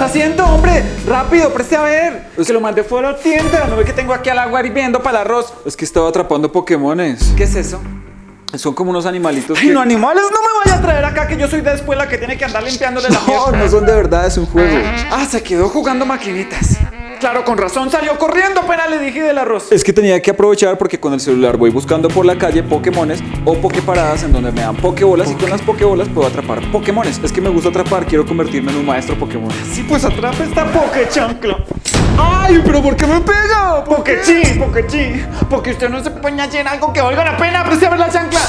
está haciendo, hombre? Rápido, preste a ver. Es que lo mandé fuera a la tienda. ¿No ve que tengo aquí al agua hirviendo para el arroz? Es que estaba atrapando Pokémones. ¿Qué es eso? Son como unos animalitos Ay, que... no, animales, no me vaya a traer acá que yo soy de escuela que tiene que andar limpiándole la No, mierda. no son de verdad, es un juego. Ah, se quedó jugando maquinitas. Claro, con razón salió corriendo apenas le dije del arroz. Es que tenía que aprovechar porque con el celular voy buscando por la calle Pokémones o Poképaradas en donde me dan Pokébolas y con las Pokébolas puedo atrapar Pokémones. Es que me gusta atrapar, quiero convertirme en un maestro Pokémon. Sí, pues atrape esta Pokechancla. ¡Ay, pero por qué me pega! Pokechi, Pokechi. Porque usted no se pone a hacer algo que valga la pena. Preste a ver la chancla.